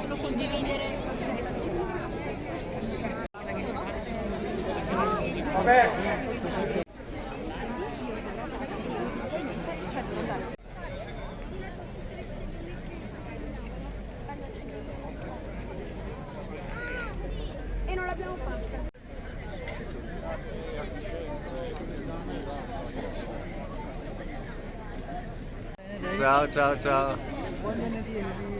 possono condividere. E non l'abbiamo fatta. Ciao, ciao, ciao.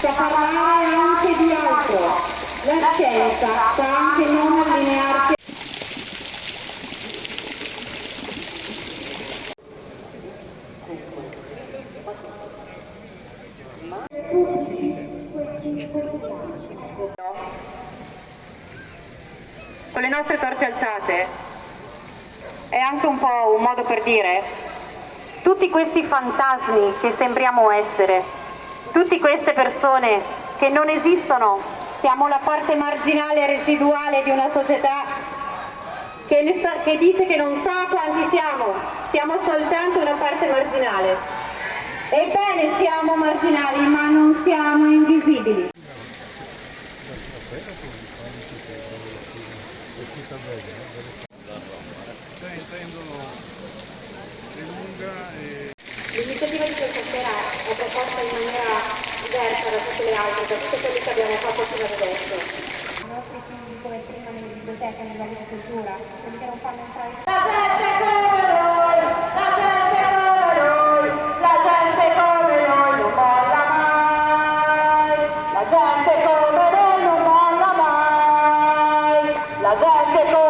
sa parlare anche di altro. La scienza sa anche non allinearsi con le nostre torce alzate è anche un po' un modo per dire tutti questi fantasmi che sembriamo essere, tutte queste persone che non esistono, siamo la parte marginale residuale di una società che, sa- che dice che non sa quanti siamo, siamo soltanto una parte marginale. Ebbene siamo marginali ma non siamo invisibili. L'iniziativa di questa sera è proposta in maniera diversa da tutte le altre, da tutte quelle che abbiamo fatto fino ad adesso. I nostri figli come prima nelle biblioteche, nell'agricoltura, quelli che non fanno entrare La gente come noi, la gente come noi, la gente come noi non molla mai. La gente come noi non molla mai. La gente come